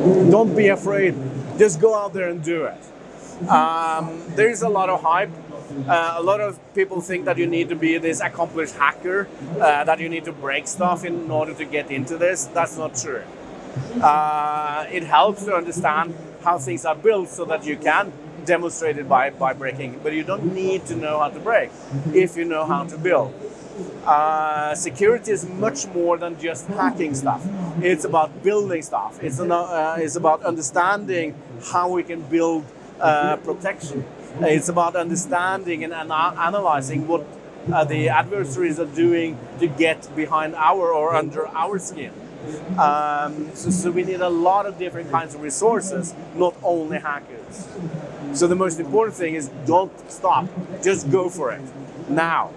Don't be afraid. Just go out there and do it. Um, there is a lot of hype. Uh, a lot of people think that you need to be this accomplished hacker, uh, that you need to break stuff in order to get into this. That's not true. Uh, it helps to understand how things are built so that you can demonstrate it by, by breaking, but you don't need to know how to break if you know how to build. Uh, security is much more than just hacking stuff. It's about building stuff. It's, an, uh, it's about understanding how we can build uh, protection. It's about understanding and analyzing what uh, the adversaries are doing to get behind our or under our skin. Um, so, so, we need a lot of different kinds of resources, not only hackers. So the most important thing is don't stop, just go for it now.